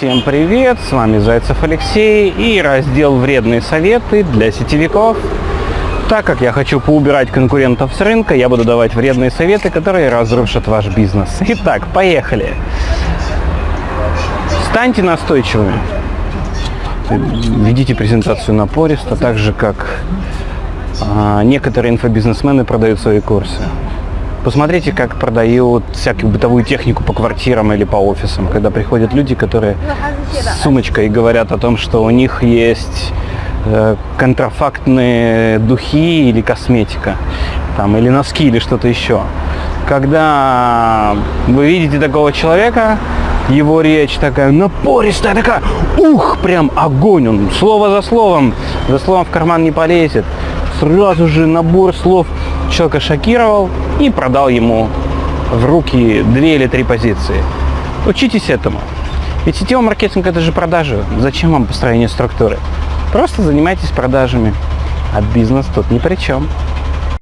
Всем привет, с вами Зайцев Алексей и раздел «Вредные советы для сетевиков». Так как я хочу поубирать конкурентов с рынка, я буду давать вредные советы, которые разрушат ваш бизнес. Итак, поехали. Станьте настойчивыми. Ведите презентацию напористо, так же как а, некоторые инфобизнесмены продают свои курсы. Посмотрите, как продают всякую бытовую технику по квартирам или по офисам, когда приходят люди, которые с сумочкой говорят о том, что у них есть э, контрафактные духи или косметика, там, или носки, или что-то еще. Когда вы видите такого человека, его речь такая напористая, такая, ух, прям огонь, он слово за словом, за словом в карман не полезет. Сразу же набор слов человека шокировал и продал ему в руки две или три позиции. Учитесь этому. Ведь сетевой маркетинг это же продажи. Зачем вам построение структуры? Просто занимайтесь продажами. А бизнес тут ни при чем.